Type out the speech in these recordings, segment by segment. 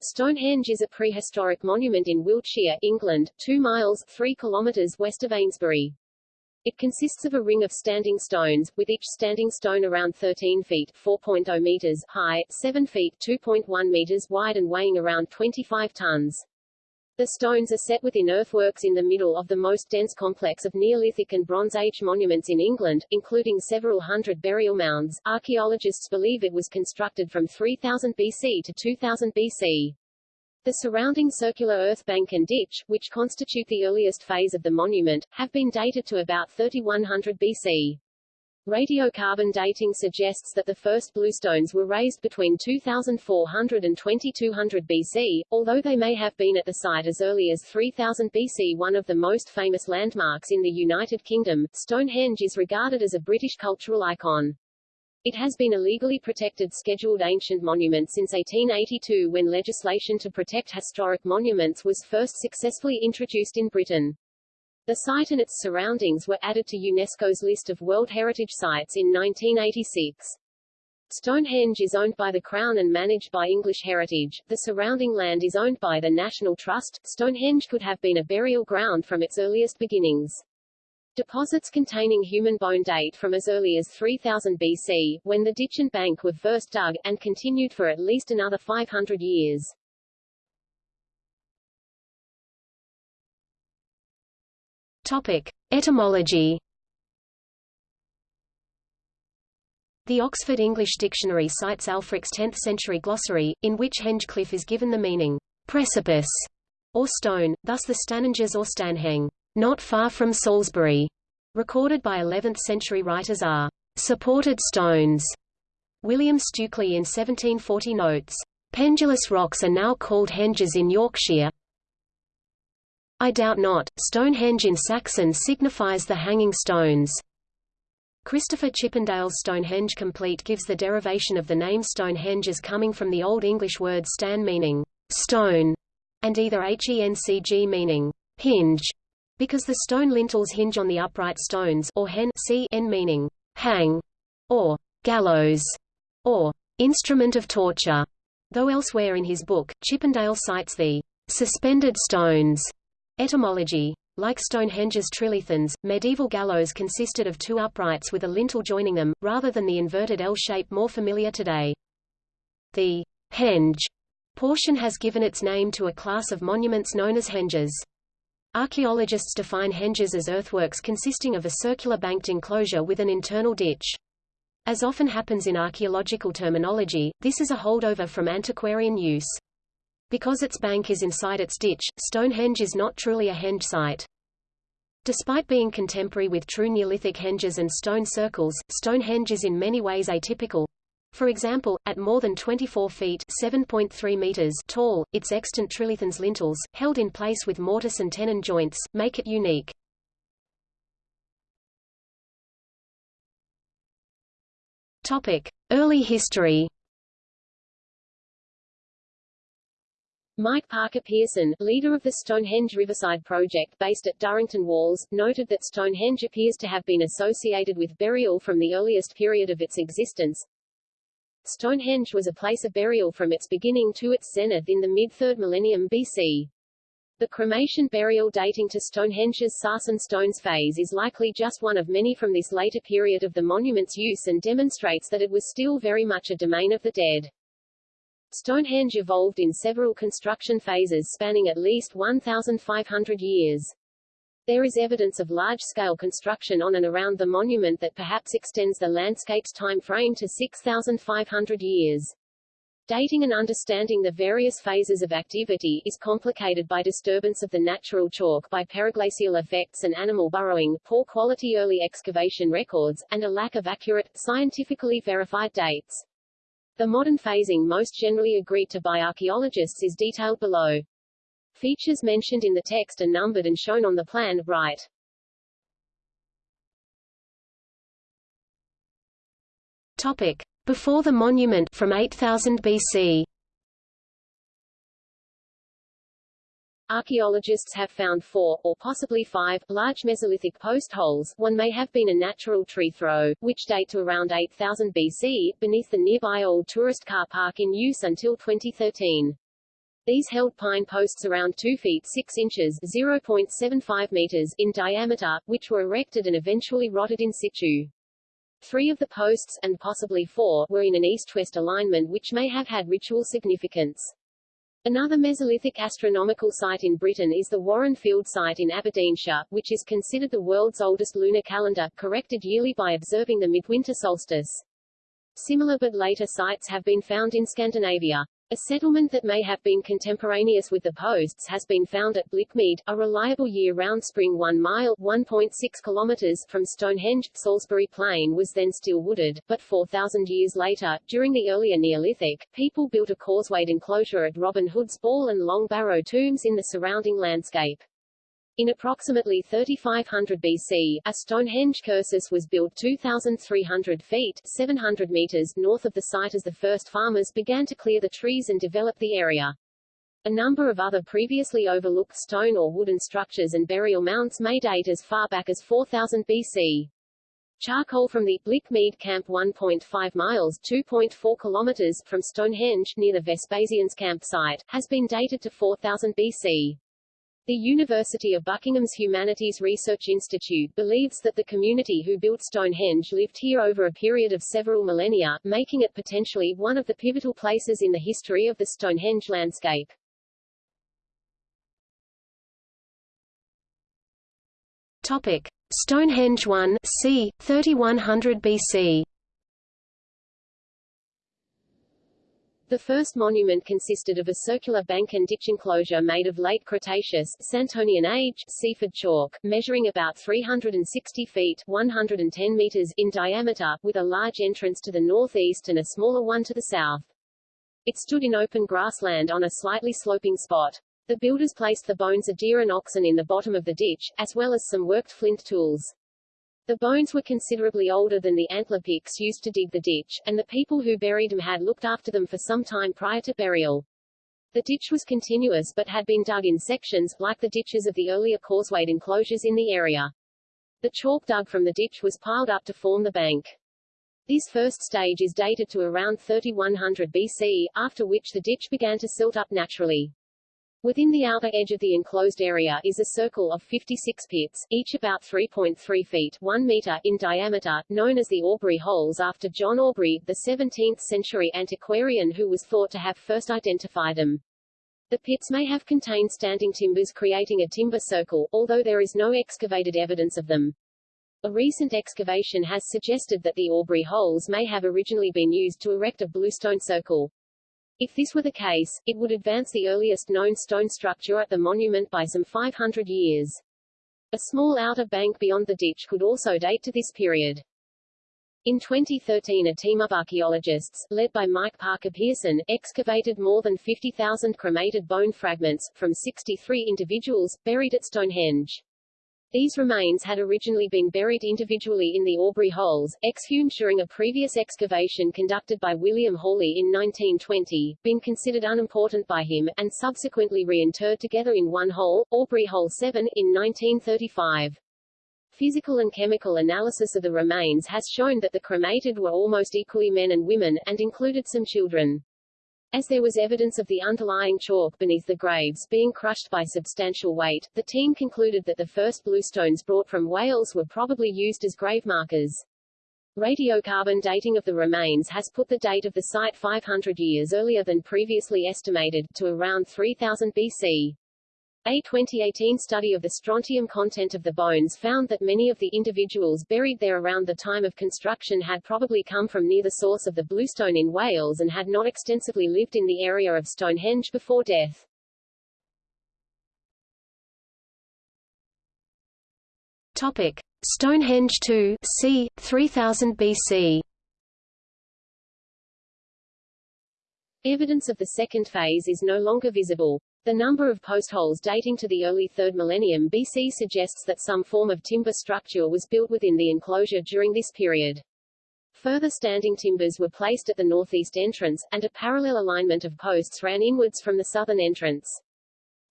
Stonehenge is a prehistoric monument in Wiltshire, England, 2 miles 3 kilometers west of Amesbury. It consists of a ring of standing stones, with each standing stone around 13 feet 4.0 meters high, 7 feet 2.1 meters wide and weighing around 25 tons. The stones are set within earthworks in the middle of the most dense complex of Neolithic and Bronze Age monuments in England, including several hundred burial mounds. Archaeologists believe it was constructed from 3000 BC to 2000 BC. The surrounding circular earth bank and ditch, which constitute the earliest phase of the monument, have been dated to about 3100 BC. Radiocarbon dating suggests that the first bluestones were raised between 2400 and 2200 BC, although they may have been at the site as early as 3000 BC. One of the most famous landmarks in the United Kingdom, Stonehenge is regarded as a British cultural icon. It has been a legally protected scheduled ancient monument since 1882 when legislation to protect historic monuments was first successfully introduced in Britain. The site and its surroundings were added to UNESCO's list of World Heritage Sites in 1986. Stonehenge is owned by the Crown and managed by English Heritage. The surrounding land is owned by the National Trust. Stonehenge could have been a burial ground from its earliest beginnings. Deposits containing human bone date from as early as 3000 BC, when the ditch and bank were first dug, and continued for at least another 500 years. Topic. Etymology The Oxford English Dictionary cites Ælfric's 10th-century glossary, in which Hengecliff is given the meaning, precipice, or stone, thus the Stanhenges or Stanheng, not far from Salisbury, recorded by 11th-century writers are supported stones. William Stukeley in 1740 notes, Pendulous rocks are now called henges in Yorkshire, I doubt not, Stonehenge in Saxon signifies the hanging stones. Christopher Chippendale's Stonehenge Complete gives the derivation of the name Stonehenge as coming from the Old English word stan meaning stone, and either hencg meaning hinge, because the stone lintels hinge on the upright stones or hen meaning hang, or gallows, or instrument of torture, though elsewhere in his book, Chippendale cites the suspended stones Etymology like Stonehenge's trilithons, medieval gallows consisted of two uprights with a lintel joining them, rather than the inverted L shape more familiar today. The henge portion has given its name to a class of monuments known as henges. Archaeologists define henges as earthworks consisting of a circular banked enclosure with an internal ditch. As often happens in archaeological terminology, this is a holdover from antiquarian use. Because its bank is inside its ditch, Stonehenge is not truly a henge site. Despite being contemporary with true Neolithic henges and stone circles, Stonehenge is in many ways atypical. For example, at more than 24 feet (7.3 meters) tall, its extant trilithons lintels, held in place with mortise and tenon joints, make it unique. Topic: Early history. Mike Parker Pearson, leader of the Stonehenge Riverside Project based at Durrington Walls, noted that Stonehenge appears to have been associated with burial from the earliest period of its existence. Stonehenge was a place of burial from its beginning to its zenith in the mid-3rd millennium BC. The cremation burial dating to Stonehenge's Sarsen stones phase is likely just one of many from this later period of the monument's use and demonstrates that it was still very much a domain of the dead. Stonehenge evolved in several construction phases spanning at least 1,500 years. There is evidence of large-scale construction on and around the monument that perhaps extends the landscape's time frame to 6,500 years. Dating and understanding the various phases of activity is complicated by disturbance of the natural chalk by periglacial effects and animal burrowing, poor quality early excavation records, and a lack of accurate, scientifically verified dates. The modern phasing most generally agreed to by archaeologists is detailed below. Features mentioned in the text are numbered and shown on the plan, right. Topic. Before the monument from 8000 BC Archaeologists have found four, or possibly five, large Mesolithic post holes one may have been a natural tree throw, which date to around 8000 BC, beneath the nearby old tourist car park in use until 2013. These held pine posts around 2 feet 6 inches 0.75 meters in diameter, which were erected and eventually rotted in situ. Three of the posts, and possibly four, were in an east-west alignment which may have had ritual significance. Another Mesolithic astronomical site in Britain is the Warren Field site in Aberdeenshire, which is considered the world's oldest lunar calendar, corrected yearly by observing the midwinter solstice. Similar but later sites have been found in Scandinavia. A settlement that may have been contemporaneous with the posts has been found at Blick Mead, a reliable year-round spring 1 mile 1.6 kilometers from Stonehenge. Salisbury Plain was then still wooded, but 4,000 years later, during the earlier Neolithic, people built a causewayed enclosure at Robin Hood's Ball and Long Barrow tombs in the surrounding landscape. In approximately 3500 BC, a Stonehenge cursus was built 2,300 feet 700 meters north of the site as the first farmers began to clear the trees and develop the area. A number of other previously overlooked stone or wooden structures and burial mounds may date as far back as 4000 BC. Charcoal from the Blick Mead camp 1.5 miles 2.4 kilometers from Stonehenge near the Vespasian's campsite, has been dated to 4000 BC. The University of Buckingham's Humanities Research Institute believes that the community who built Stonehenge lived here over a period of several millennia, making it potentially one of the pivotal places in the history of the Stonehenge landscape. Topic: Stonehenge 1, c. 3100 BC. The first monument consisted of a circular bank and ditch enclosure made of late Cretaceous Santonian age Seaford chalk, measuring about 360 feet 110 meters in diameter, with a large entrance to the northeast and a smaller one to the south. It stood in open grassland on a slightly sloping spot. The builders placed the bones of deer and oxen in the bottom of the ditch, as well as some worked flint tools. The bones were considerably older than the antler picks used to dig the ditch, and the people who buried them had looked after them for some time prior to burial. The ditch was continuous but had been dug in sections, like the ditches of the earlier causewayed enclosures in the area. The chalk dug from the ditch was piled up to form the bank. This first stage is dated to around 3100 BC, after which the ditch began to silt up naturally. Within the outer edge of the enclosed area is a circle of 56 pits, each about 3.3 feet 1 meter in diameter, known as the Aubrey Holes after John Aubrey, the 17th-century antiquarian who was thought to have first identified them. The pits may have contained standing timbers creating a timber circle, although there is no excavated evidence of them. A recent excavation has suggested that the Aubrey holes may have originally been used to erect a bluestone circle. If this were the case, it would advance the earliest known stone structure at the monument by some 500 years. A small outer bank beyond the ditch could also date to this period. In 2013 a team of archaeologists, led by Mike Parker Pearson, excavated more than 50,000 cremated bone fragments, from 63 individuals, buried at Stonehenge. These remains had originally been buried individually in the Aubrey holes, exhumed during a previous excavation conducted by William Hawley in 1920, been considered unimportant by him, and subsequently reinterred together in one hole, Aubrey Hole 7, in 1935. Physical and chemical analysis of the remains has shown that the cremated were almost equally men and women, and included some children. As there was evidence of the underlying chalk beneath the graves being crushed by substantial weight, the team concluded that the first bluestones brought from Wales were probably used as grave markers. Radiocarbon dating of the remains has put the date of the site 500 years earlier than previously estimated, to around 3000 BC. A 2018 study of the strontium content of the bones found that many of the individuals buried there around the time of construction had probably come from near the source of the bluestone in Wales and had not extensively lived in the area of Stonehenge before death. Topic: Stonehenge 2, c. 3000 BC. Evidence of the second phase is no longer visible. The number of post holes dating to the early 3rd millennium BC suggests that some form of timber structure was built within the enclosure during this period. Further standing timbers were placed at the northeast entrance, and a parallel alignment of posts ran inwards from the southern entrance.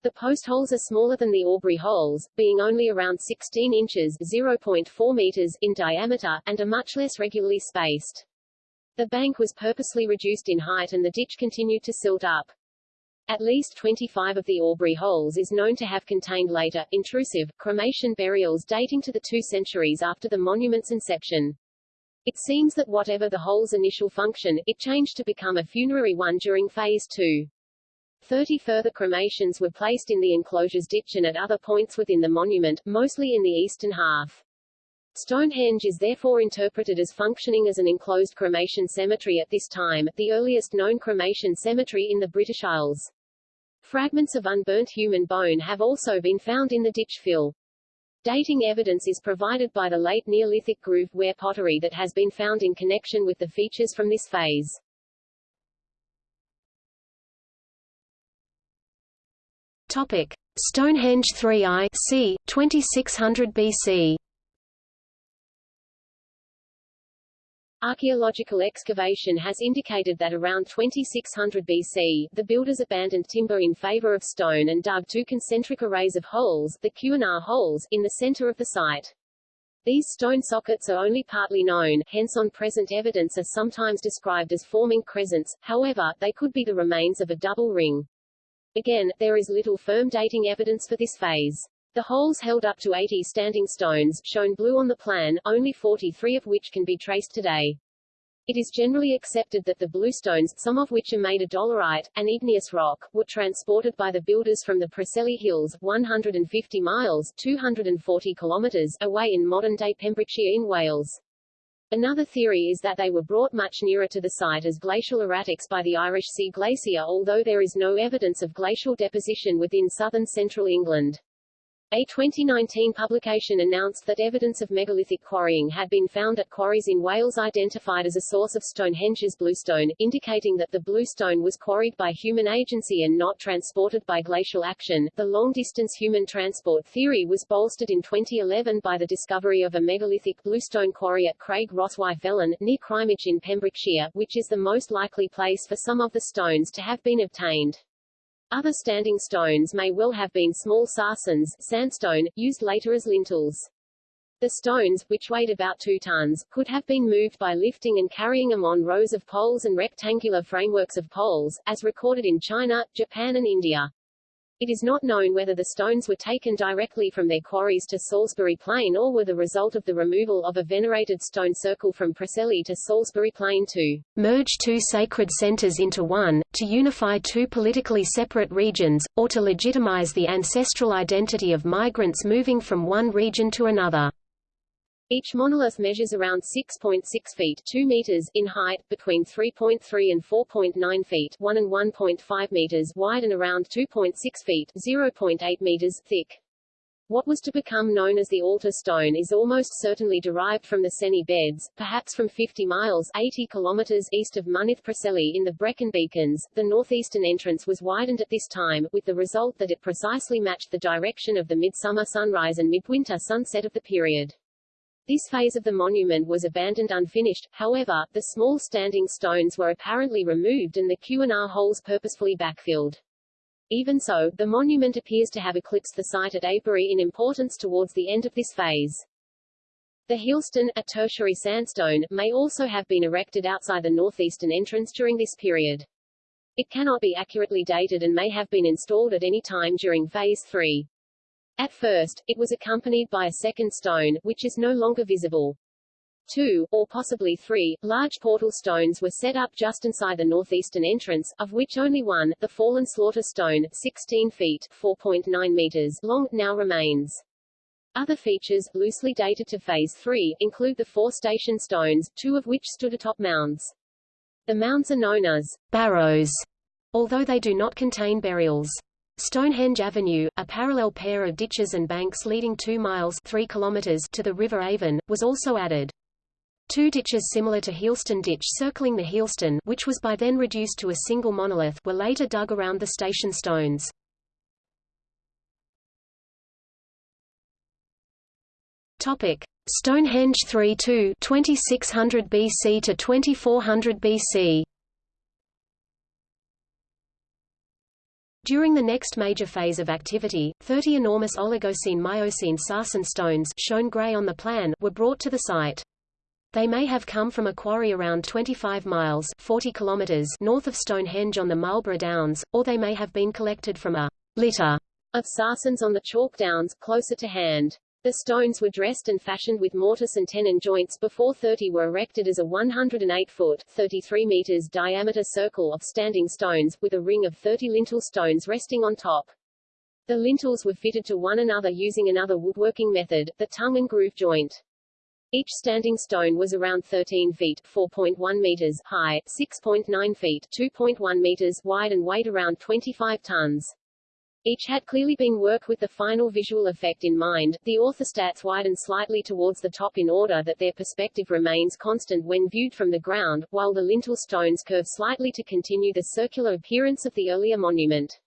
The post holes are smaller than the Aubrey holes, being only around 16 inches 0.4 meters in diameter, and are much less regularly spaced. The bank was purposely reduced in height and the ditch continued to silt up. At least 25 of the Aubrey holes is known to have contained later, intrusive, cremation burials dating to the two centuries after the monument's inception. It seems that whatever the hole's initial function, it changed to become a funerary one during Phase 2. Thirty further cremations were placed in the enclosure's ditch and at other points within the monument, mostly in the eastern half. Stonehenge is therefore interpreted as functioning as an enclosed cremation cemetery at this time, the earliest known cremation cemetery in the British Isles. Fragments of unburnt human bone have also been found in the ditch fill. Dating evidence is provided by the late Neolithic groove ware pottery that has been found in connection with the features from this phase. Topic: Stonehenge 3i c. 2600 BC. Archaeological excavation has indicated that around 2600 BC, the builders abandoned timber in favor of stone and dug two concentric arrays of holes, the Q&R holes, in the center of the site. These stone sockets are only partly known, hence on present evidence are sometimes described as forming crescents, however, they could be the remains of a double ring. Again, there is little firm dating evidence for this phase. The holes held up to 80 standing stones, shown blue on the plan, only 43 of which can be traced today. It is generally accepted that the bluestones, some of which are made of dolerite, an igneous rock, were transported by the builders from the Preseli Hills, 150 miles 240 kilometers away in modern-day Pembrokeshire in Wales. Another theory is that they were brought much nearer to the site as glacial erratics by the Irish Sea Glacier although there is no evidence of glacial deposition within southern central England. A 2019 publication announced that evidence of megalithic quarrying had been found at quarries in Wales identified as a source of Stonehenge's bluestone, indicating that the bluestone was quarried by human agency and not transported by glacial action. The long-distance human transport theory was bolstered in 2011 by the discovery of a megalithic bluestone quarry at Craig Rhos-y-felin, near Crymych in Pembrokeshire, which is the most likely place for some of the stones to have been obtained. Other standing stones may well have been small sarsens sandstone, used later as lintels. The stones, which weighed about two tons, could have been moved by lifting and carrying them on rows of poles and rectangular frameworks of poles, as recorded in China, Japan and India. It is not known whether the stones were taken directly from their quarries to Salisbury Plain or were the result of the removal of a venerated stone circle from Preseli to Salisbury Plain to merge two sacred centers into one, to unify two politically separate regions, or to legitimize the ancestral identity of migrants moving from one region to another. Each monolith measures around 6.6 feet 2 meters in height, between 3.3 and 4.9 feet 1 and 1.5 meters wide and around 2.6 feet 0.8 meters thick. What was to become known as the altar stone is almost certainly derived from the Senni beds, perhaps from 50 miles 80 kilometers east of Mynydd Preseli in the Brecon Beacons. The northeastern entrance was widened at this time, with the result that it precisely matched the direction of the midsummer sunrise and midwinter sunset of the period. This phase of the monument was abandoned unfinished, however, the small standing stones were apparently removed and the Q&R holes purposefully backfilled. Even so, the monument appears to have eclipsed the site at Avebury in importance towards the end of this phase. The Heelstone, a tertiary sandstone, may also have been erected outside the northeastern entrance during this period. It cannot be accurately dated and may have been installed at any time during Phase 3. At first, it was accompanied by a second stone, which is no longer visible. Two, or possibly three, large portal stones were set up just inside the northeastern entrance, of which only one, the fallen slaughter stone, 16 feet 4.9 meters long, now remains. Other features, loosely dated to Phase 3, include the four station stones, two of which stood atop mounds. The mounds are known as barrows, although they do not contain burials. Stonehenge Avenue, a parallel pair of ditches and banks leading 2 miles 3 kilometers to the River Avon, was also added. Two ditches similar to Heelstone Ditch circling the Heelstone which was by then reduced to a single monolith were later dug around the station stones. Stonehenge 3-2 2600 BC to 2400 BC. During the next major phase of activity, 30 enormous Oligocene-Miocene sarsen stones shown gray on the plan were brought to the site. They may have come from a quarry around 25 miles 40 kilometers north of Stonehenge on the Marlborough Downs, or they may have been collected from a litter of sarsens on the Chalk Downs, closer to hand. The stones were dressed and fashioned with mortise and tenon joints before 30 were erected as a 108-foot 33 meters diameter circle of standing stones, with a ring of 30 lintel stones resting on top. The lintels were fitted to one another using another woodworking method, the tongue and groove joint. Each standing stone was around 13 feet 4.1 meters high, 6.9 feet 2.1 meters wide and weighed around 25 tons. Each had clearly been worked with the final visual effect in mind. The orthostats widen slightly towards the top in order that their perspective remains constant when viewed from the ground, while the lintel stones curve slightly to continue the circular appearance of the earlier monument.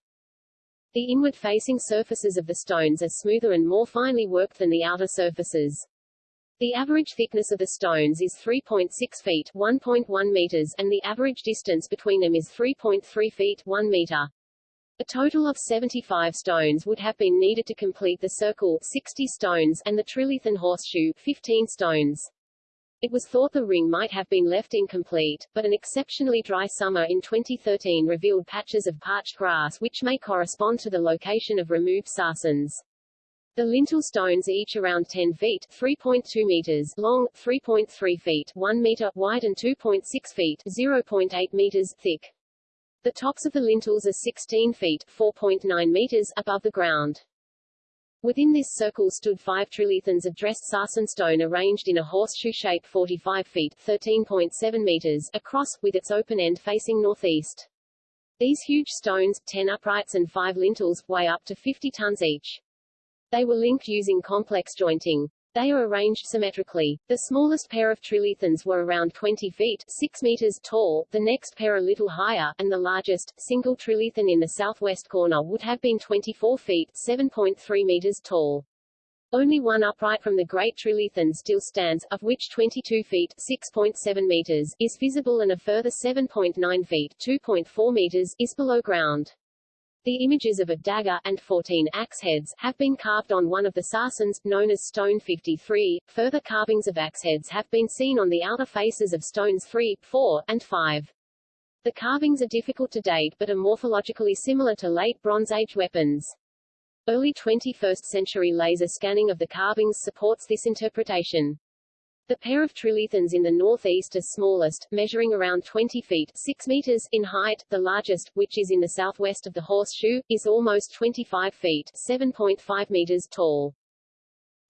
The inward-facing surfaces of the stones are smoother and more finely worked than the outer surfaces. The average thickness of the stones is 3.6 feet 1.1 meters and the average distance between them is 3.3 feet 1 meter. A total of 75 stones would have been needed to complete the circle 60 stones and the trilithon horseshoe 15 stones. It was thought the ring might have been left incomplete, but an exceptionally dry summer in 2013 revealed patches of parched grass which may correspond to the location of removed sarsens. The lintel stones each around 10 feet 3.2 meters long, 3.3 feet 1 meter wide and 2.6 feet 0.8 meters thick. The tops of the lintels are 16 feet 4.9 meters above the ground. Within this circle stood five trilithons of dressed sarsen stone arranged in a horseshoe shape 45 feet 13.7 meters across, with its open end facing northeast. These huge stones, 10 uprights and 5 lintels, weigh up to 50 tons each. They were linked using complex jointing. They are arranged symmetrically. The smallest pair of trilithons were around 20 feet 6 meters tall, the next pair a little higher, and the largest, single trilithon in the southwest corner would have been 24 feet 7.3 meters tall. Only one upright from the Great Trilithon still stands, of which 22 feet 6.7 meters is visible and a further 7.9 feet 2.4 meters is below ground. The images of a dagger, and 14 axe heads, have been carved on one of the sarsens, known as Stone 53. Further carvings of axe heads have been seen on the outer faces of stones 3, 4, and 5. The carvings are difficult to date but are morphologically similar to late Bronze Age weapons. Early 21st century laser scanning of the carvings supports this interpretation. The pair of trilithons in the northeast is smallest, measuring around 20 feet 6 meters in height. The largest, which is in the southwest of the horseshoe, is almost 25 feet 7.5 meters tall.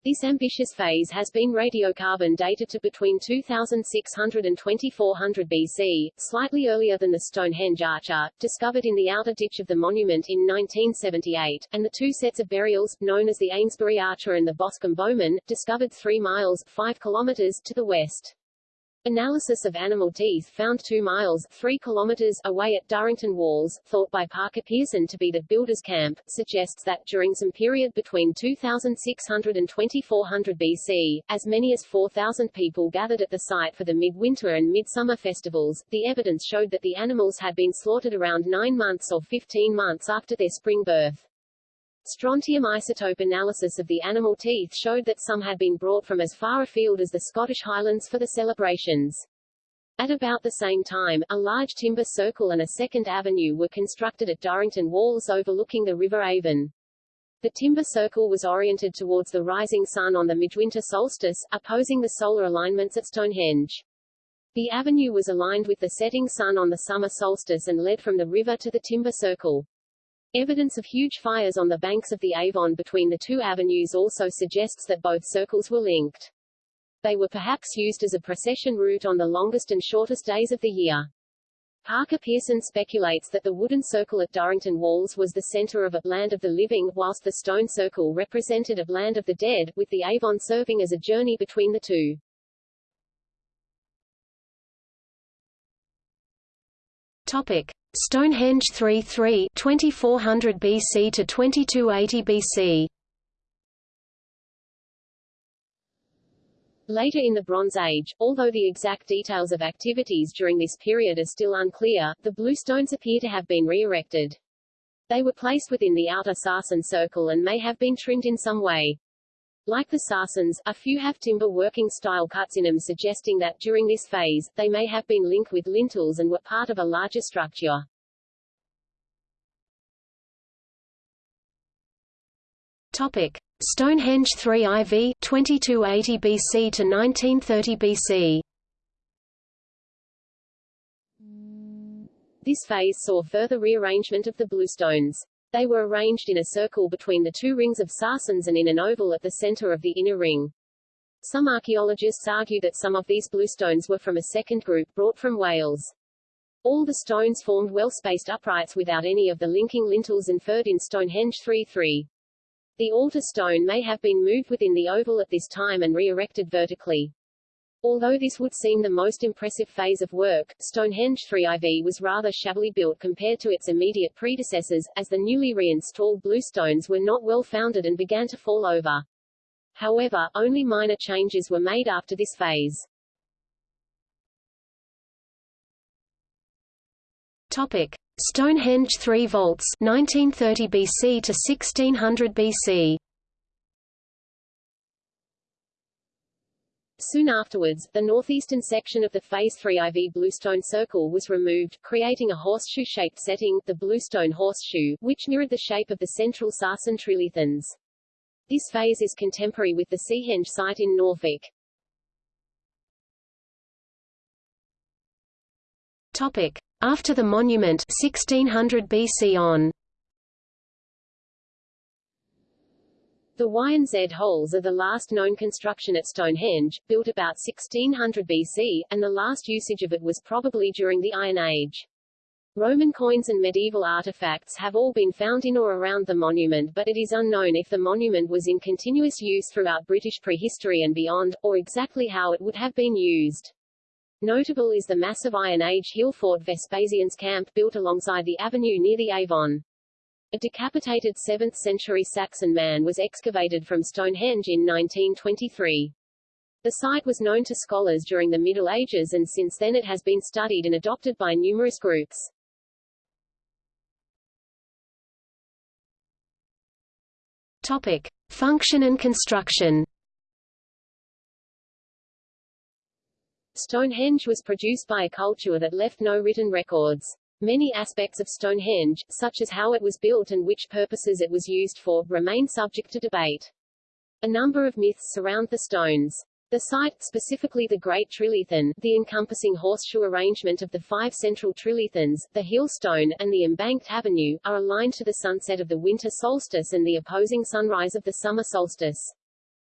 This ambitious phase has been radiocarbon dated to between 2600 and 2400 BC, slightly earlier than the Stonehenge Archer, discovered in the outer ditch of the monument in 1978, and the two sets of burials, known as the Amesbury Archer and the Boscombe Bowman, discovered 3 miles 5 kilometers to the west. Analysis of animal teeth found 2 miles 3 kilometers away at Durrington Walls, thought by Parker Pearson to be the builder's camp, suggests that, during some period between 2600 and 2400 BC, as many as 4,000 people gathered at the site for the midwinter and midsummer festivals. The evidence showed that the animals had been slaughtered around 9 months or 15 months after their spring birth. Strontium isotope analysis of the animal teeth showed that some had been brought from as far afield as the Scottish Highlands for the celebrations. At about the same time, a large timber circle and a second avenue were constructed at Durrington Walls overlooking the River Avon. The timber circle was oriented towards the rising sun on the midwinter solstice, opposing the solar alignments at Stonehenge. The avenue was aligned with the setting sun on the summer solstice and led from the river to the timber circle. Evidence of huge fires on the banks of the Avon between the two avenues also suggests that both circles were linked. They were perhaps used as a procession route on the longest and shortest days of the year. Parker Pearson speculates that the wooden circle at Durrington Walls was the center of a land of the living, whilst the stone circle represented a land of the dead, with the Avon serving as a journey between the two. Topic. Stonehenge 3-3 2400 BC to 2280 BC Later in the Bronze Age, although the exact details of activities during this period are still unclear, the bluestones appear to have been re-erected. They were placed within the outer Sarsen circle and may have been trimmed in some way. Like the Sarsens, a few have timber working style cuts in them suggesting that, during this phase, they may have been linked with lintels and were part of a larger structure. Topic: Stonehenge 3 IV 2280 BC to 1930 BC. This phase saw further rearrangement of the bluestones. They were arranged in a circle between the two rings of Sarsens and in an oval at the center of the inner ring. Some archaeologists argue that some of these bluestones were from a second group brought from Wales. All the stones formed well-spaced uprights without any of the linking lintels inferred in Stonehenge 3-3. The altar stone may have been moved within the oval at this time and re-erected vertically. Although this would seem the most impressive phase of work, Stonehenge 3IV was rather shabbily built compared to its immediate predecessors, as the newly reinstalled bluestones were not well founded and began to fall over. However, only minor changes were made after this phase. Topic: Stonehenge 3 vaults 1930 BC to 1600 BC. Soon afterwards, the northeastern section of the Phase 3 IV bluestone circle was removed, creating a horseshoe-shaped setting, the bluestone horseshoe, which mirrored the shape of the central Sarsen trilithons. This phase is contemporary with the Seahenge site in Norfolk. Topic: After the monument 1600 BC on. The Y and Z holes are the last known construction at Stonehenge, built about 1600 BC, and the last usage of it was probably during the Iron Age. Roman coins and medieval artifacts have all been found in or around the monument but it is unknown if the monument was in continuous use throughout British prehistory and beyond, or exactly how it would have been used. Notable is the massive Iron Age hill fort Vespasian's camp built alongside the avenue near the Avon. A decapitated 7th-century Saxon man was excavated from Stonehenge in 1923. The site was known to scholars during the Middle Ages and since then it has been studied and adopted by numerous groups. Topic: Function and construction. Stonehenge was produced by a culture that left no written records. Many aspects of Stonehenge, such as how it was built and which purposes it was used for, remain subject to debate. A number of myths surround the stones. The site, specifically the Great Trilithon, the encompassing horseshoe arrangement of the five central trilithons, the hill stone, and the embanked avenue, are aligned to the sunset of the winter solstice and the opposing sunrise of the summer solstice.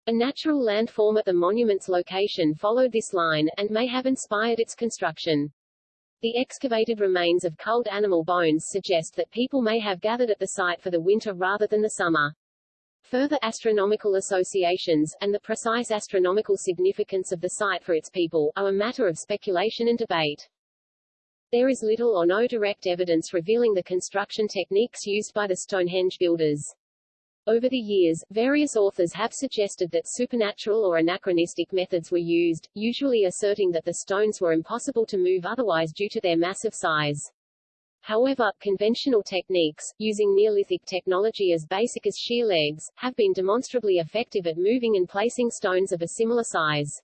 A natural landform at the monument's location followed this line, and may have inspired its construction. The excavated remains of culled animal bones suggest that people may have gathered at the site for the winter rather than the summer. Further astronomical associations, and the precise astronomical significance of the site for its people, are a matter of speculation and debate. There is little or no direct evidence revealing the construction techniques used by the Stonehenge builders. Over the years, various authors have suggested that supernatural or anachronistic methods were used, usually asserting that the stones were impossible to move otherwise due to their massive size. However, conventional techniques, using Neolithic technology as basic as shear legs, have been demonstrably effective at moving and placing stones of a similar size.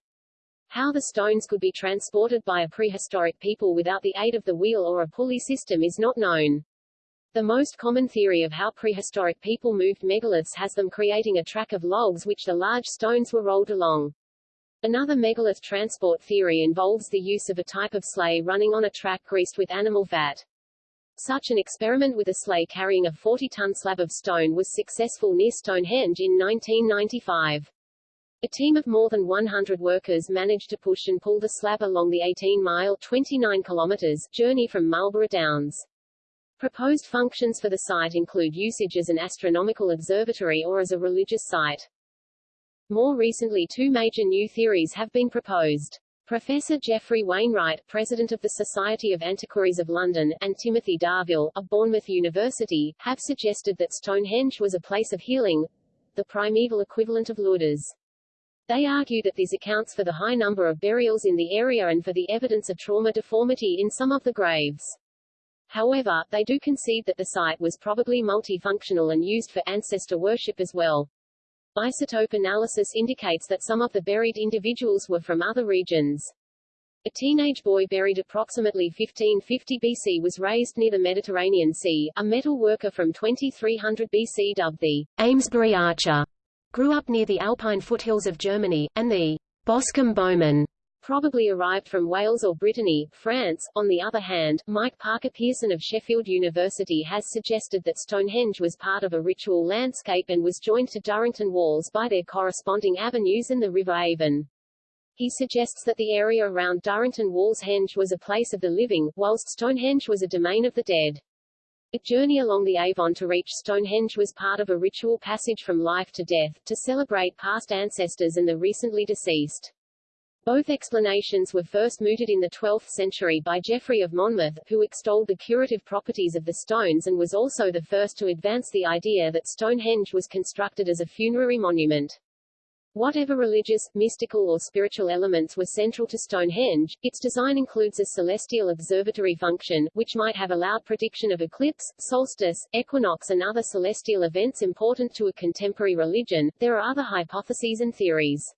How the stones could be transported by a prehistoric people without the aid of the wheel or a pulley system is not known. The most common theory of how prehistoric people moved megaliths has them creating a track of logs which the large stones were rolled along. Another megalith transport theory involves the use of a type of sleigh running on a track greased with animal fat. Such an experiment with a sleigh carrying a 40-ton slab of stone was successful near Stonehenge in 1995. A team of more than 100 workers managed to push and pull the slab along the 18-mile 29 kilometers journey from Marlborough Downs. Proposed functions for the site include usage as an astronomical observatory or as a religious site. More recently two major new theories have been proposed. Professor Geoffrey Wainwright, president of the Society of Antiquaries of London, and Timothy Darvill, of Bournemouth University, have suggested that Stonehenge was a place of healing, the primeval equivalent of Lourdes. They argue that this accounts for the high number of burials in the area and for the evidence of trauma deformity in some of the graves. However, they do concede that the site was probably multifunctional and used for ancestor worship as well. Isotope analysis indicates that some of the buried individuals were from other regions. A teenage boy buried approximately 1550 BC was raised near the Mediterranean Sea. A metal worker from 2300 BC dubbed the Amesbury Archer grew up near the Alpine foothills of Germany, and the Boscombe Bowman probably arrived from Wales or Brittany, France. On the other hand, Mike Parker Pearson of Sheffield University has suggested that Stonehenge was part of a ritual landscape and was joined to Durrington walls by their corresponding avenues and the River Avon. He suggests that the area around Durrington Walls Henge was a place of the living, whilst Stonehenge was a domain of the dead. A journey along the Avon to reach Stonehenge was part of a ritual passage from life to death, to celebrate past ancestors and the recently deceased. Both explanations were first mooted in the 12th century by Geoffrey of Monmouth, who extolled the curative properties of the stones and was also the first to advance the idea that Stonehenge was constructed as a funerary monument. Whatever religious, mystical or spiritual elements were central to Stonehenge, its design includes a celestial observatory function, which might have allowed prediction of eclipse, solstice, equinox and other celestial events important to a contemporary religion. There are other hypotheses and theories.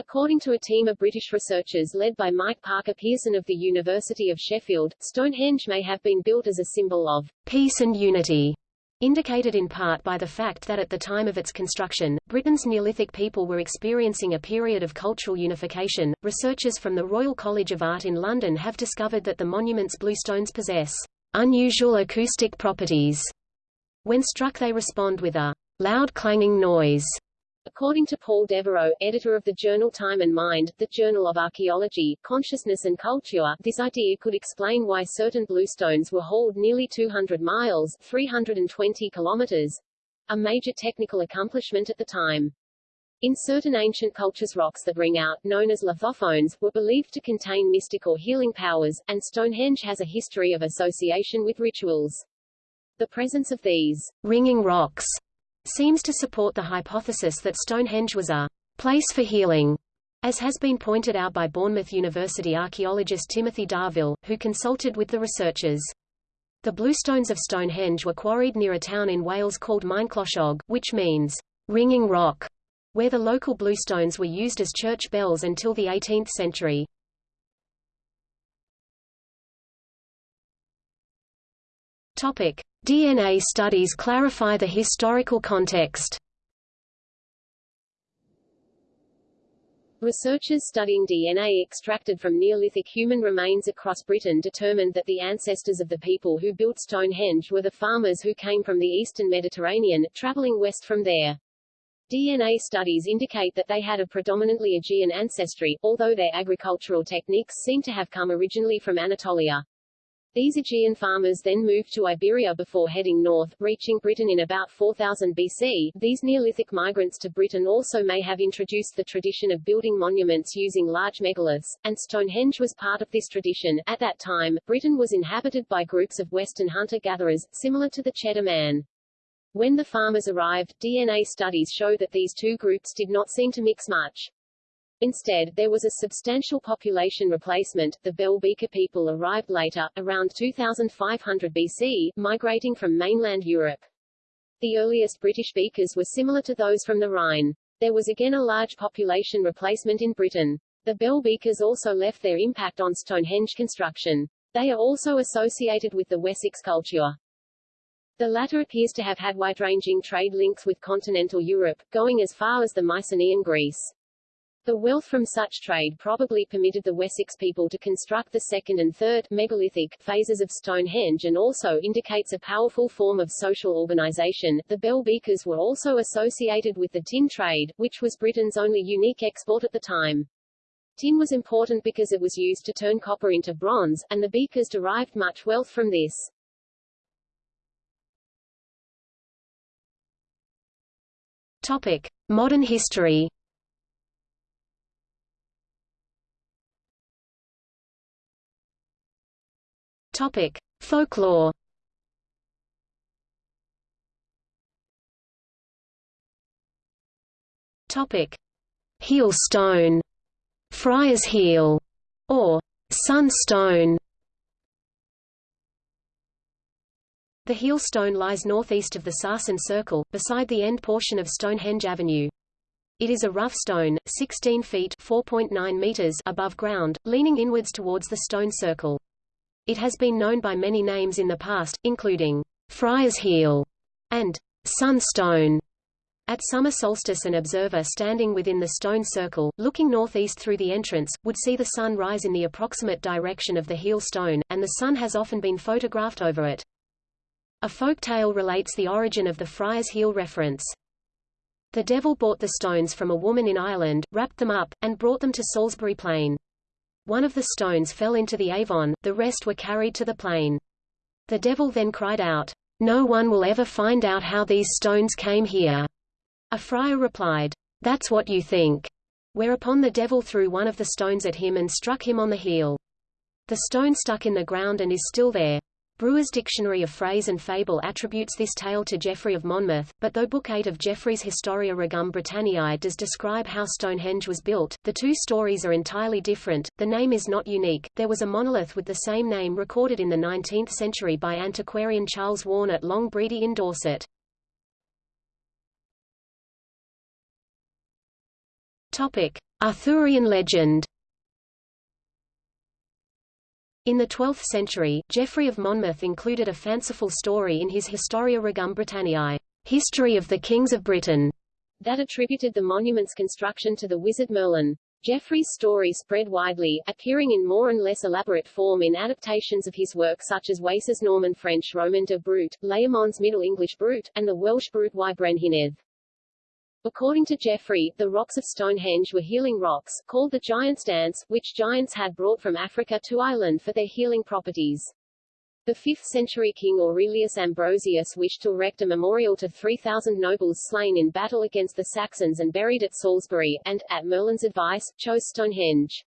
According to a team of British researchers led by Mike Parker Pearson of the University of Sheffield, Stonehenge may have been built as a symbol of peace and unity indicated in part by the fact that at the time of its construction, Britain's Neolithic people were experiencing a period of cultural unification. Researchers from the Royal College of Art in London have discovered that the monument's bluestones possess unusual acoustic properties. When struck they respond with a loud clanging noise According to Paul Devereux, editor of the journal Time and Mind, the Journal of Archaeology, Consciousness and Culture, this idea could explain why certain bluestones were hauled nearly 200 miles 320 kilometers, a major technical accomplishment at the time. In certain ancient cultures rocks that ring out, known as lithophones, were believed to contain mystic or healing powers, and Stonehenge has a history of association with rituals. The presence of these ringing rocks seems to support the hypothesis that Stonehenge was a place for healing, as has been pointed out by Bournemouth University archaeologist Timothy Darvill, who consulted with the researchers. The bluestones of Stonehenge were quarried near a town in Wales called Maenclochog, which means ringing rock, where the local bluestones were used as church bells until the 18th century. Topic: DNA studies clarify the historical context. Researchers studying DNA extracted from Neolithic human remains across Britain determined that the ancestors of the people who built Stonehenge were the farmers who came from the eastern Mediterranean, traveling west from there. DNA studies indicate that they had a predominantly Aegean ancestry, although their agricultural techniques seem to have come originally from Anatolia. These Aegean farmers then moved to Iberia before heading north, reaching Britain in about 4000 BC. These Neolithic migrants to Britain also may have introduced the tradition of building monuments using large megaliths, and Stonehenge was part of this tradition. At that time, Britain was inhabited by groups of Western hunter-gatherers, similar to the Cheddar Man. When the farmers arrived, DNA studies show that these two groups did not seem to mix much. Instead, there was a substantial population replacement. The Bell Beaker people arrived later, around 2500 BC, migrating from mainland Europe. The earliest British Beakers were similar to those from the Rhine. There was again a large population replacement in Britain. The Bell Beakers also left their impact on Stonehenge construction. They are also associated with the Wessex culture. The latter appears to have had wide-ranging trade links with continental Europe, going as far as the Mycenaean Greece. The wealth from such trade probably permitted the Wessex people to construct the second and third megalithic phases of Stonehenge and also indicates a powerful form of social organization. The bell beakers were also associated with the tin trade, which was Britain's only unique export at the time. Tin was important because it was used to turn copper into bronze, and the beakers derived much wealth from this. Topic: Modern history. Topic: Folklore. Topic: Heel stone, Friar's heel, or Sunstone. The heel stone lies northeast of the Sarsen Circle, beside the end portion of Stonehenge Avenue. It is a rough stone, 16 feet 4.9 meters above ground, leaning inwards towards the stone circle. It has been known by many names in the past, including Friar's Heel and Sunstone. At summer solstice an observer standing within the stone circle, looking northeast through the entrance, would see the sun rise in the approximate direction of the heel stone, and the sun has often been photographed over it. A folk tale relates the origin of the Friar's Heel reference. The devil bought the stones from a woman in Ireland, wrapped them up, and brought them to Salisbury Plain. One of the stones fell into the Avon, the rest were carried to the plain. The devil then cried out, No one will ever find out how these stones came here. A friar replied, That's what you think. Whereupon the devil threw one of the stones at him and struck him on the heel. The stone stuck in the ground and is still there. Brewer's Dictionary of Phrase and Fable attributes this tale to Geoffrey of Monmouth, but though Book 8 of Geoffrey's Historia Regum Britanniae does describe how Stonehenge was built, the two stories are entirely different. The name is not unique. There was a monolith with the same name recorded in the 19th century by antiquarian Charles Warne at Long Bredy in Dorset. Topic: Arthurian legend. In the 12th century, Geoffrey of Monmouth included a fanciful story in his Historia Regum Britanniae, History of the Kings of Britain, that attributed the monument's construction to the wizard Merlin. Geoffrey's story spread widely, appearing in more and less elaborate form in adaptations of his work such as Wace's Norman French Roman de Brut, Layamon's Middle English Brut, and the Welsh Brut y Brenhinedd. According to Geoffrey, the rocks of Stonehenge were healing rocks, called the Giants' Dance, which giants had brought from Africa to Ireland for their healing properties. The 5th-century king Aurelius Ambrosius wished to erect a memorial to 3,000 nobles slain in battle against the Saxons and buried at Salisbury, and, at Merlin's advice, chose Stonehenge.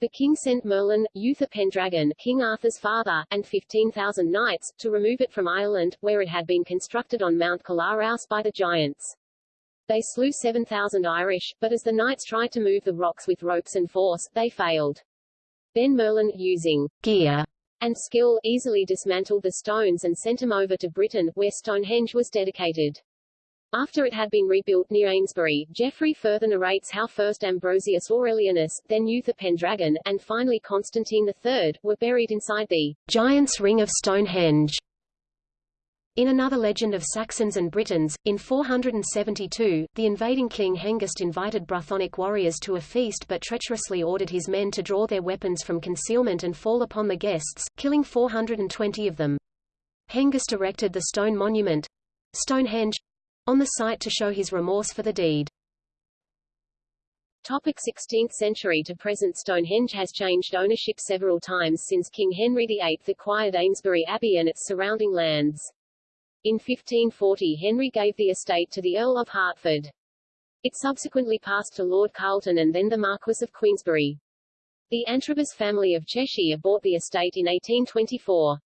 The king sent Merlin, Uther Pendragon, King Arthur's father, and 15,000 knights, to remove it from Ireland, where it had been constructed on Mount Killaraus by the giants. They slew 7,000 Irish, but as the knights tried to move the rocks with ropes and force, they failed. Then Merlin, using gear and skill, easily dismantled the stones and sent them over to Britain, where Stonehenge was dedicated. After it had been rebuilt near Amesbury, Geoffrey further narrates how first Ambrosius Aurelianus, then Uther Pendragon, and finally Constantine III, were buried inside the Giant's Ring of Stonehenge. In another legend of Saxons and Britons, in 472, the invading king Hengist invited Brythonic warriors to a feast but treacherously ordered his men to draw their weapons from concealment and fall upon the guests, killing 420 of them. Hengist erected the stone monument Stonehenge on the site to show his remorse for the deed. Topic 16th century to present Stonehenge has changed ownership several times since King Henry VIII acquired Amesbury Abbey and its surrounding lands. In 1540 Henry gave the estate to the Earl of Hertford. It subsequently passed to Lord Carleton and then the Marquess of Queensberry. The Antrobus family of Cheshire bought the estate in 1824.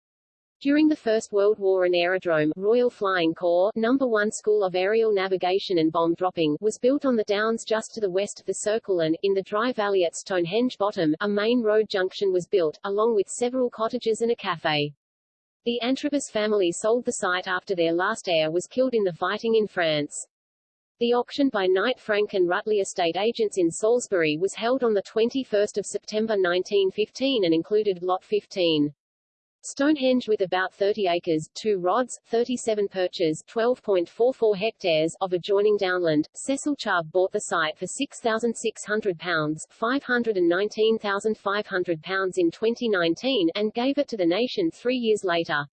During the First World War an aerodrome, Royal Flying Corps, Number 1 School of Aerial Navigation and Bomb Dropping, was built on the downs just to the west of the circle and, in the dry valley at Stonehenge Bottom, a main road junction was built, along with several cottages and a cafe. The Antrobus family sold the site after their last heir was killed in the fighting in France. The auction by Knight Frank and Rutley estate agents in Salisbury was held on 21 September 1915 and included Lot 15. Stonehenge with about 30 acres, 2 rods, 37 perches, 12.44 hectares of adjoining downland, Cecil Chubb bought the site for £6,600, £519,500 in 2019, and gave it to the nation three years later.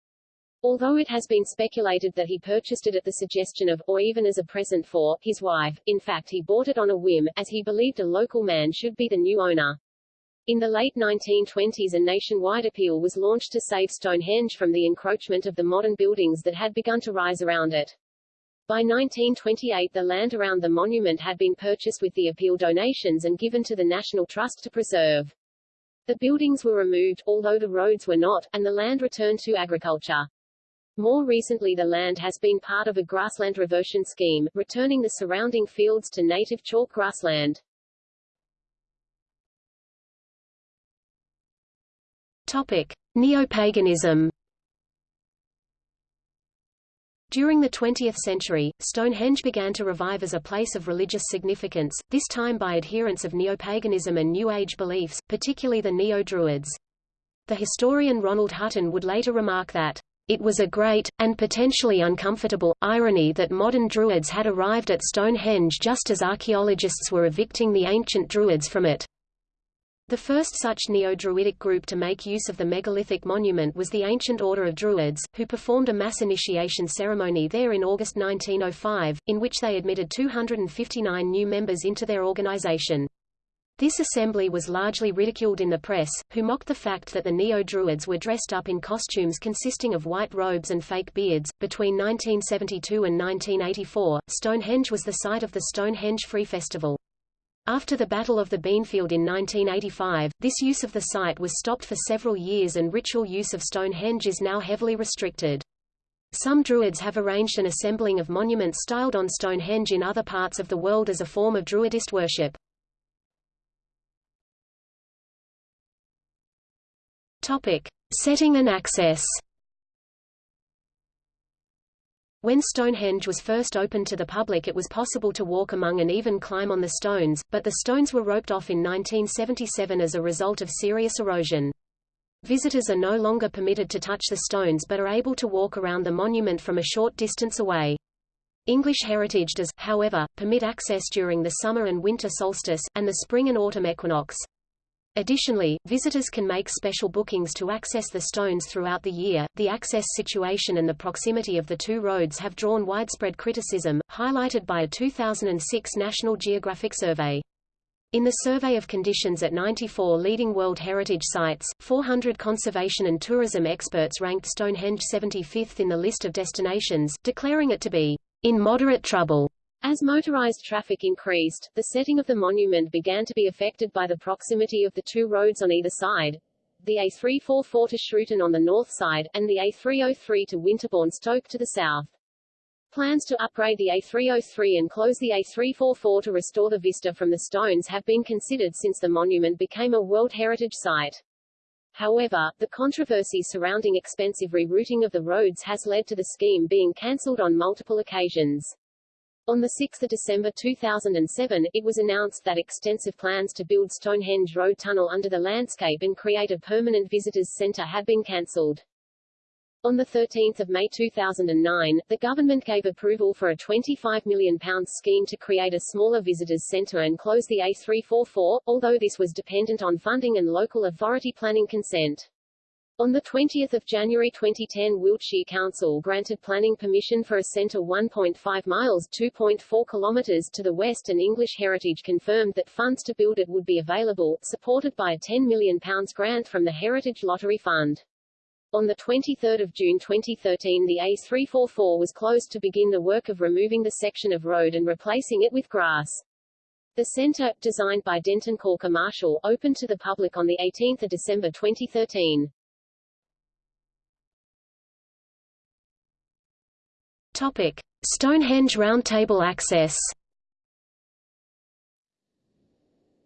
Although it has been speculated that he purchased it at the suggestion of, or even as a present for, his wife, in fact he bought it on a whim, as he believed a local man should be the new owner. In the late 1920s a nationwide appeal was launched to save Stonehenge from the encroachment of the modern buildings that had begun to rise around it. By 1928 the land around the monument had been purchased with the appeal donations and given to the National Trust to preserve. The buildings were removed, although the roads were not, and the land returned to agriculture. More recently the land has been part of a grassland reversion scheme, returning the surrounding fields to native chalk grassland. Topic: Neo-paganism. During the 20th century, Stonehenge began to revive as a place of religious significance, this time by adherents of neopaganism and New Age beliefs, particularly the Neo-Druids. The historian Ronald Hutton would later remark that, "...it was a great, and potentially uncomfortable, irony that modern Druids had arrived at Stonehenge just as archaeologists were evicting the ancient Druids from it." The first such neo-Druidic group to make use of the megalithic monument was the Ancient Order of Druids, who performed a mass initiation ceremony there in August 1905, in which they admitted 259 new members into their organization. This assembly was largely ridiculed in the press, who mocked the fact that the Neo-Druids were dressed up in costumes consisting of white robes and fake beards. Between 1972 and 1984, Stonehenge was the site of the Stonehenge Free Festival. After the Battle of the Beanfield in 1985, this use of the site was stopped for several years and ritual use of Stonehenge is now heavily restricted. Some Druids have arranged an assembling of monuments styled on Stonehenge in other parts of the world as a form of Druidist worship. Topic. Setting and access when Stonehenge was first opened to the public it was possible to walk among and even climb on the stones, but the stones were roped off in 1977 as a result of serious erosion. Visitors are no longer permitted to touch the stones but are able to walk around the monument from a short distance away. English heritage does, however, permit access during the summer and winter solstice, and the spring and autumn equinox. Additionally, visitors can make special bookings to access the stones throughout the year. The access situation and the proximity of the two roads have drawn widespread criticism, highlighted by a 2006 National Geographic survey. In the survey of conditions at 94 leading World Heritage Sites, 400 conservation and tourism experts ranked Stonehenge 75th in the list of destinations, declaring it to be in moderate trouble. As motorized traffic increased, the setting of the monument began to be affected by the proximity of the two roads on either side, the A344 to Shrewton on the north side, and the A303 to Winterbourne Stoke to the south. Plans to upgrade the A303 and close the A344 to restore the vista from the stones have been considered since the monument became a World Heritage Site. However, the controversy surrounding expensive rerouting of the roads has led to the scheme being cancelled on multiple occasions. On 6 December 2007, it was announced that extensive plans to build Stonehenge Road Tunnel under the landscape and create a permanent visitors centre had been cancelled. On 13 May 2009, the government gave approval for a £25 million scheme to create a smaller visitors centre and close the A344, although this was dependent on funding and local authority planning consent. On 20 January 2010 Wiltshire Council granted planning permission for a centre 1.5 miles 2.4 kilometres to the west and English Heritage confirmed that funds to build it would be available, supported by a £10 million grant from the Heritage Lottery Fund. On 23 June 2013 the A344 was closed to begin the work of removing the section of road and replacing it with grass. The centre, designed by Denton Corker Marshall, opened to the public on 18 December 2013. Topic: Stonehenge Roundtable access.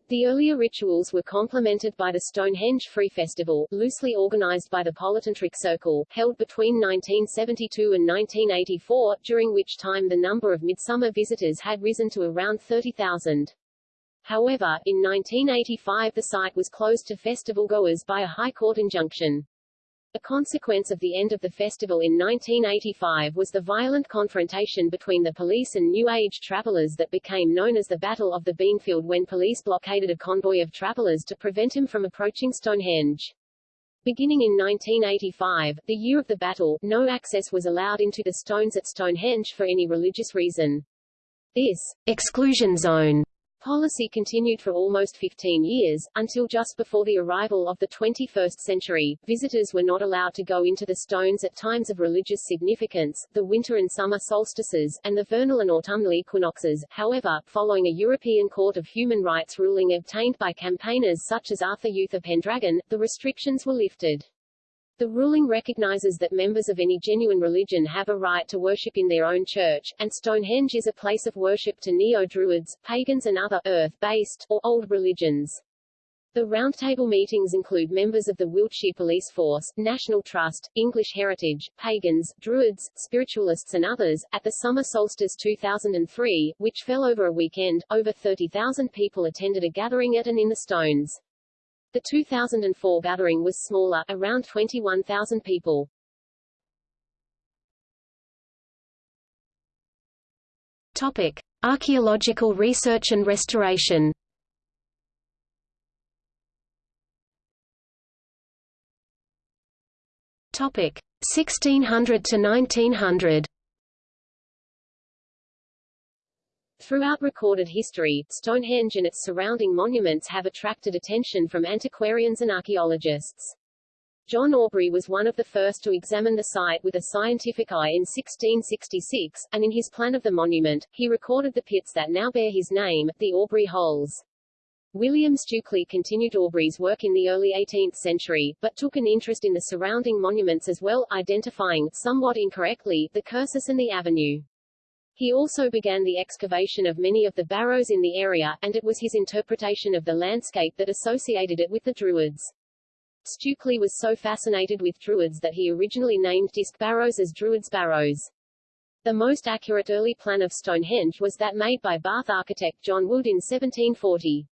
The earlier rituals were complemented by the Stonehenge Free Festival, loosely organized by the Polytantric Circle, held between 1972 and 1984, during which time the number of midsummer visitors had risen to around 30,000. However, in 1985 the site was closed to festival goers by a High Court injunction. A consequence of the end of the festival in 1985 was the violent confrontation between the police and New Age travelers that became known as the Battle of the Beanfield when police blockaded a convoy of travelers to prevent him from approaching Stonehenge. Beginning in 1985, the year of the battle, no access was allowed into the stones at Stonehenge for any religious reason. This exclusion zone policy continued for almost 15 years, until just before the arrival of the 21st century, visitors were not allowed to go into the stones at times of religious significance, the winter and summer solstices, and the vernal and autumnal equinoxes. However, following a European Court of Human Rights ruling obtained by campaigners such as Arthur Uther Pendragon, the restrictions were lifted. The ruling recognizes that members of any genuine religion have a right to worship in their own church, and Stonehenge is a place of worship to Neo-Druids, pagans and other, earth-based, or old religions. The roundtable meetings include members of the Wiltshire Police Force, National Trust, English Heritage, pagans, Druids, spiritualists and others. At the summer solstice 2003, which fell over a weekend, over 30,000 people attended a gathering at and in the Stones. The 2004 gathering was smaller, around 21,000 people. Topic: Archaeological research and restoration. Topic 1600 to 1900. Throughout recorded history, Stonehenge and its surrounding monuments have attracted attention from antiquarians and archaeologists. John Aubrey was one of the first to examine the site with a scientific eye in 1666, and in his plan of the monument, he recorded the pits that now bear his name, the Aubrey Holes. William Stukeley continued Aubrey's work in the early 18th century, but took an interest in the surrounding monuments as well, identifying, somewhat incorrectly, the cursus and the avenue. He also began the excavation of many of the barrows in the area, and it was his interpretation of the landscape that associated it with the Druids. Stukeley was so fascinated with Druids that he originally named disc barrows as Druids Barrows. The most accurate early plan of Stonehenge was that made by Bath architect John Wood in 1740.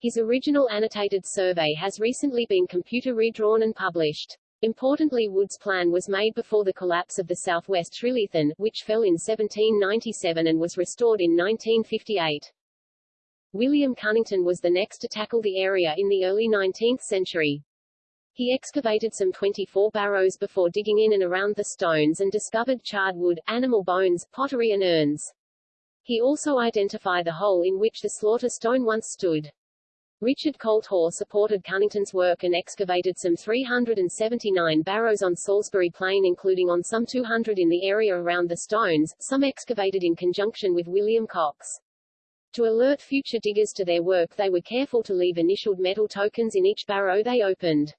His original annotated survey has recently been computer redrawn and published. Importantly Wood's plan was made before the collapse of the southwest Trilithon, which fell in 1797 and was restored in 1958. William Cunnington was the next to tackle the area in the early 19th century. He excavated some 24 barrows before digging in and around the stones and discovered charred wood, animal bones, pottery and urns. He also identified the hole in which the slaughter stone once stood. Richard Colt Hoare supported Cunnington's work and excavated some 379 barrows on Salisbury Plain including on some 200 in the area around the stones, some excavated in conjunction with William Coxe. To alert future diggers to their work they were careful to leave initialed metal tokens in each barrow they opened.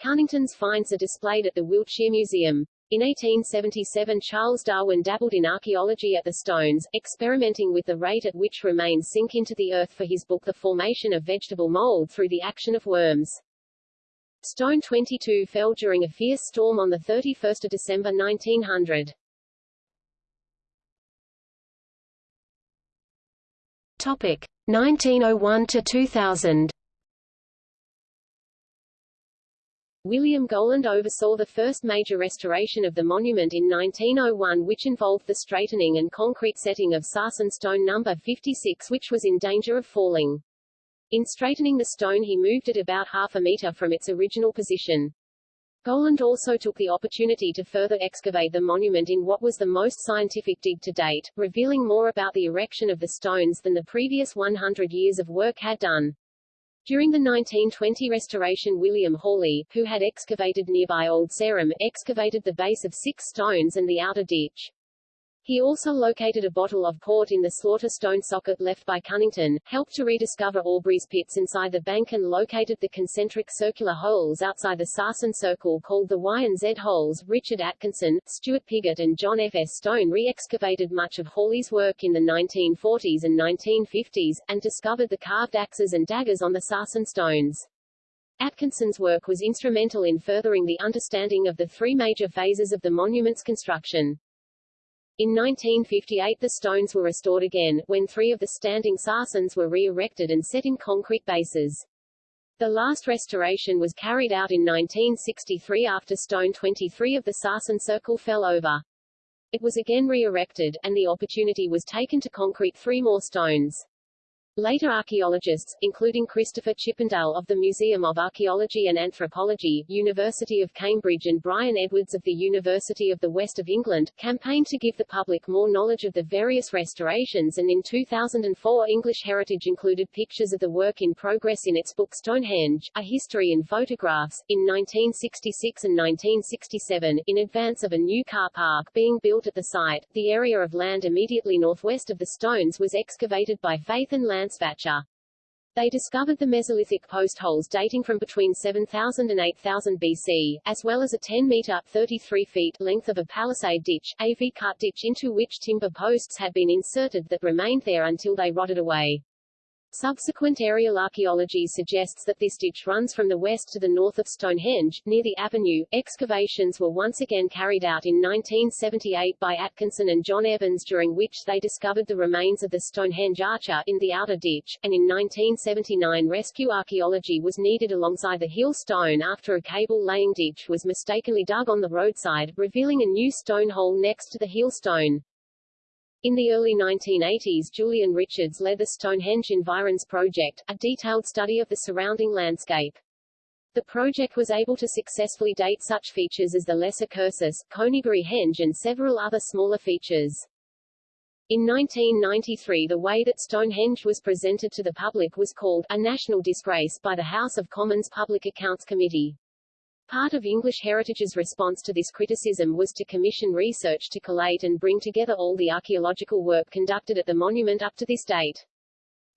Cunnington's finds are displayed at the Wiltshire Museum. In 1877 Charles Darwin dabbled in archaeology at the Stones, experimenting with the rate at which remains sink into the earth for his book The Formation of Vegetable Mold through the Action of Worms. Stone 22 fell during a fierce storm on 31 December 1900. Topic 1901 to 2000. William Gowland oversaw the first major restoration of the monument in 1901 which involved the straightening and concrete setting of sarsen stone number 56 which was in danger of falling. In straightening the stone he moved it about half a meter from its original position. Gowland also took the opportunity to further excavate the monument in what was the most scientific dig to date, revealing more about the erection of the stones than the previous 100 years of work had done. During the 1920 restoration William Hawley, who had excavated nearby Old Sarum, excavated the base of six stones and the outer ditch. He also located a bottle of port in the slaughter stone socket left by Cunnington, helped to rediscover Aubrey's pits inside the bank and located the concentric circular holes outside the Sarsen Circle called the Y and Z holes. Richard Atkinson, Stuart Piggott and John F. S. Stone re-excavated much of Hawley's work in the 1940s and 1950s, and discovered the carved axes and daggers on the Sarsen stones. Atkinson's work was instrumental in furthering the understanding of the three major phases of the monument's construction. In 1958 the stones were restored again, when three of the standing sarsens were re-erected and set in concrete bases. The last restoration was carried out in 1963 after stone 23 of the sarsen circle fell over. It was again re-erected, and the opportunity was taken to concrete three more stones. Later archaeologists, including Christopher Chippindale of the Museum of Archaeology and Anthropology, University of Cambridge and Brian Edwards of the University of the West of England, campaigned to give the public more knowledge of the various restorations and in 2004 English Heritage included pictures of the work in progress in its book Stonehenge, A History in Photographs. In 1966 and 1967, in advance of a new car park being built at the site, the area of land immediately northwest of the stones was excavated by Faith and Land They discovered the Mesolithic post holes dating from between 7000 and 8000 BC, as well as a 10-meter 33 feet length of a palisade ditch, a V-cut ditch into which timber posts had been inserted that remained there until they rotted away. Subsequent aerial archaeology suggests that this ditch runs from the west to the north of Stonehenge, near the avenue. Excavations were once again carried out in 1978 by Atkinson and John Evans during which they discovered the remains of the Stonehenge archer in the outer ditch, and in 1979 rescue archaeology was needed alongside the heel stone after a cable-laying ditch was mistakenly dug on the roadside, revealing a new stone hole next to the heel stone. In the early 1980s Julian Richards led the Stonehenge Environs Project, a detailed study of the surrounding landscape. The project was able to successfully date such features as the Lesser Cursus, Coneybury Henge and several other smaller features. In 1993 the way that Stonehenge was presented to the public was called a national disgrace by the House of Commons Public Accounts Committee. Part of English Heritage's response to this criticism was to commission research to collate and bring together all the archaeological work conducted at the monument up to this date.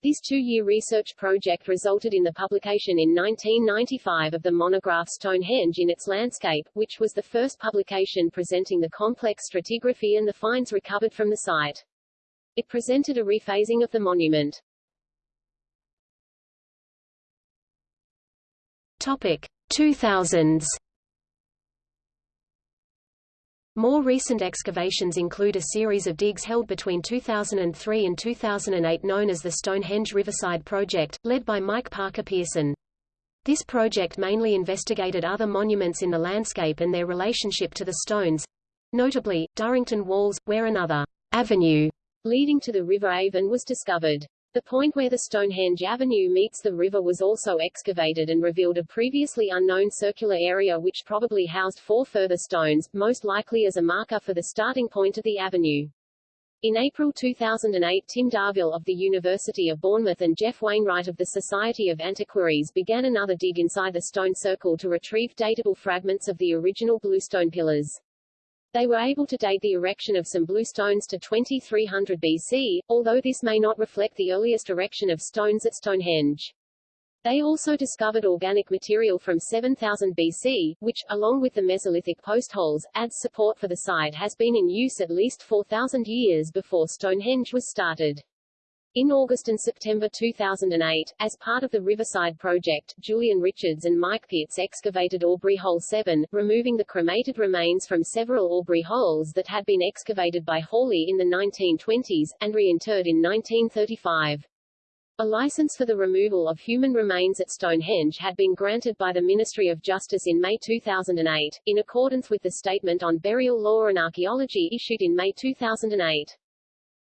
This two-year research project resulted in the publication in 1995 of the monograph Stonehenge in its landscape, which was the first publication presenting the complex stratigraphy and the finds recovered from the site. It presented a rephasing of the monument. Topic: 2000s More recent excavations include a series of digs held between 2003 and 2008 known as the Stonehenge Riverside Project, led by Mike Parker Pearson. This project mainly investigated other monuments in the landscape and their relationship to the stones, notably, Durrington Walls, where another avenue leading to the River Avon was discovered. The point where the Stonehenge Avenue meets the river was also excavated and revealed a previously unknown circular area which probably housed four further stones, most likely as a marker for the starting point of the avenue. In April 2008 Tim Darvill of the University of Bournemouth and Geoff Wainwright of the Society of Antiquaries began another dig inside the stone circle to retrieve datable fragments of the original bluestone pillars. They were able to date the erection of some blue stones to 2300 BC, although this may not reflect the earliest erection of stones at Stonehenge. They also discovered organic material from 7000 BC, which, along with the Mesolithic postholes, adds support for the site has been in use at least 4000 years before Stonehenge was started. In August and September 2008, as part of the Riverside project, Julian Richards and Mike Pitts excavated Aubrey Hole 7, removing the cremated remains from several Aubrey holes that had been excavated by Hawley in the 1920s, and reinterred in 1935. A license for the removal of human remains at Stonehenge had been granted by the Ministry of Justice in May 2008, in accordance with the Statement on Burial Law and Archaeology issued in May 2008.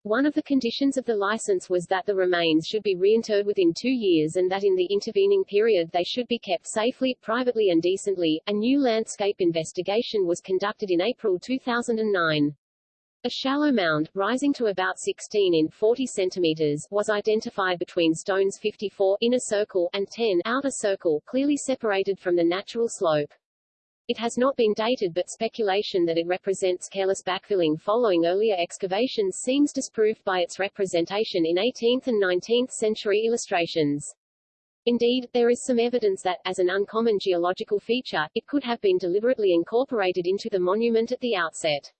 One of the conditions of the license was that the remains should be reinterred within two years and that in the intervening period they should be kept safely, privately and decently. A new landscape investigation was conducted in April 2009. A shallow mound, rising to about 16 in 40 centimeters, was identified between stones 54 inner circle and 10 outer circle, clearly separated from the natural slope. It has not been dated but speculation that it represents careless backfilling following earlier excavations seems disproved by its representation in 18th and 19th century illustrations. Indeed, there is some evidence that, as an uncommon geological feature, it could have been deliberately incorporated into the monument at the outset.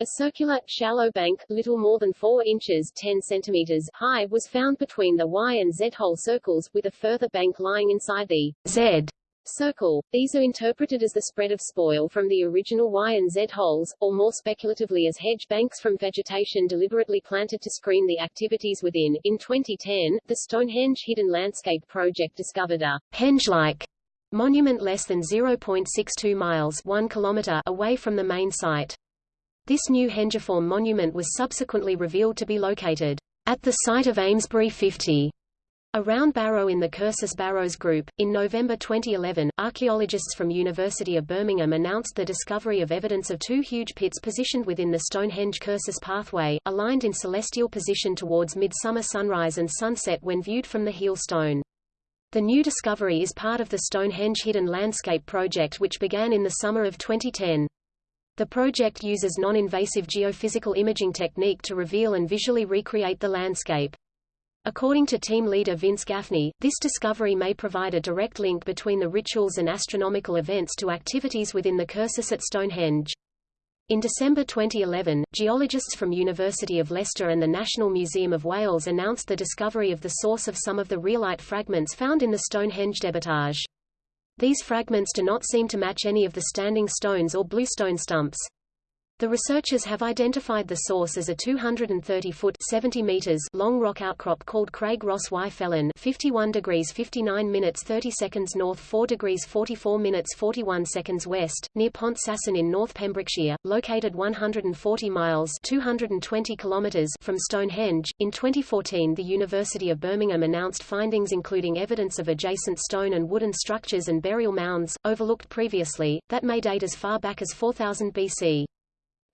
A circular, shallow bank, little more than 4 inches 10 centimeters high, was found between the Y and Z hole circles, with a further bank lying inside the Z circle. These are interpreted as the spread of spoil from the original Y and Z holes, or more speculatively as hedge banks from vegetation deliberately planted to screen the activities within. In 2010, the Stonehenge Hidden Landscape Project discovered a henge-like monument less than 0.62 miles 1 kilometer away from the main site. This new hengiform monument was subsequently revealed to be located at the site of Amesbury 50 a round barrow in the Cursus Barrows group. In November 2011, archaeologists from University of Birmingham announced the discovery of evidence of two huge pits positioned within the Stonehenge Cursus pathway, aligned in celestial position towards midsummer sunrise and sunset when viewed from the heel stone. The new discovery is part of the Stonehenge Hidden Landscape project which began in the summer of 2010. The project uses non-invasive geophysical imaging technique to reveal and visually recreate the landscape. According to team leader Vince Gaffney, this discovery may provide a direct link between the rituals and astronomical events to activities within the cursus at Stonehenge. In December 2011, geologists from University of Leicester and the National Museum of Wales announced the discovery of the source of some of the rhyolite fragments found in the Stonehenge debitage. These fragments do not seem to match any of the standing stones or bluestone stumps. The researchers have identified the source as a 230-foot (70 meters) long rock outcrop called Craig Rhos-y-felin 51 degrees 59 minutes 30 seconds north 4 degrees 44 minutes 41 seconds west, near Pont Saeson in North Pembrokeshire, located 140 miles 220 kilometers from Stonehenge. In 2014 the University of Birmingham announced findings including evidence of adjacent stone and wooden structures and burial mounds, overlooked previously, that may date as far back as 4000 BC.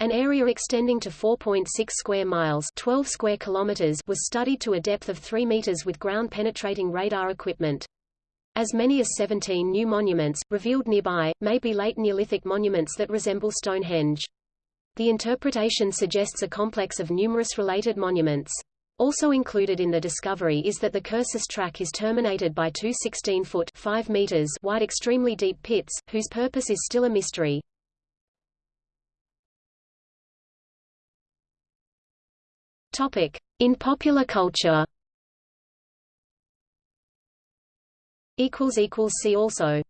An area extending to 4.6 square miles 12 square kilometers was studied to a depth of 3 meters with ground-penetrating radar equipment. As many as 17 new monuments, revealed nearby, may be late Neolithic monuments that resemble Stonehenge. The interpretation suggests a complex of numerous related monuments. Also included in the discovery is that the Cursus track is terminated by two 16-foot meters wide extremely deep pits, whose purpose is still a mystery. In popular culture. See also.